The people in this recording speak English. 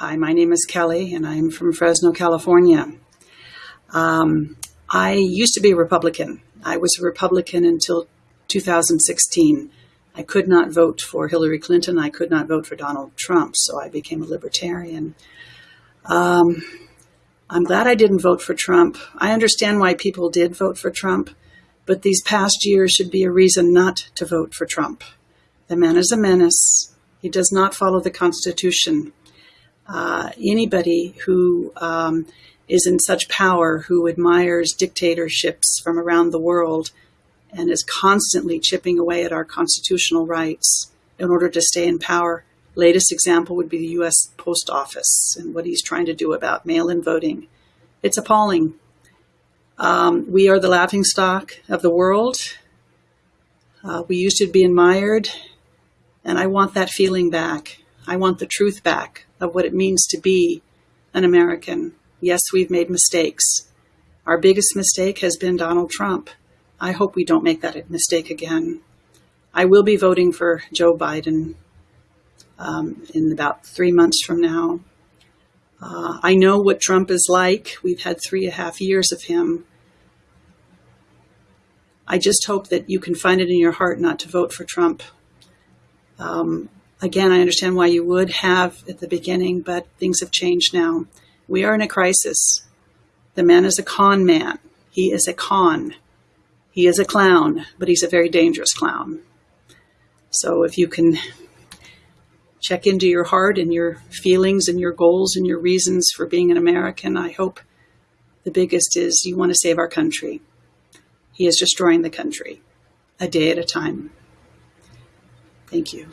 Hi, my name is Kelly, and I'm from Fresno, California. Um, I used to be a Republican. I was a Republican until 2016. I could not vote for Hillary Clinton. I could not vote for Donald Trump, so I became a libertarian. Um, I'm glad I didn't vote for Trump. I understand why people did vote for Trump, but these past years should be a reason not to vote for Trump. The man is a menace. He does not follow the Constitution uh, anybody who um, is in such power, who admires dictatorships from around the world, and is constantly chipping away at our constitutional rights in order to stay in power. Latest example would be the U.S. Post Office and what he's trying to do about mail in voting. It's appalling. Um, we are the laughing stock of the world. Uh, we used to be admired, and I want that feeling back. I want the truth back of what it means to be an American. Yes, we've made mistakes. Our biggest mistake has been Donald Trump. I hope we don't make that mistake again. I will be voting for Joe Biden um, in about three months from now. Uh, I know what Trump is like. We've had three and a half years of him. I just hope that you can find it in your heart not to vote for Trump. Um, Again, I understand why you would have at the beginning, but things have changed now. We are in a crisis. The man is a con man. He is a con. He is a clown, but he's a very dangerous clown. So if you can check into your heart and your feelings and your goals and your reasons for being an American, I hope the biggest is you want to save our country. He is destroying the country a day at a time. Thank you.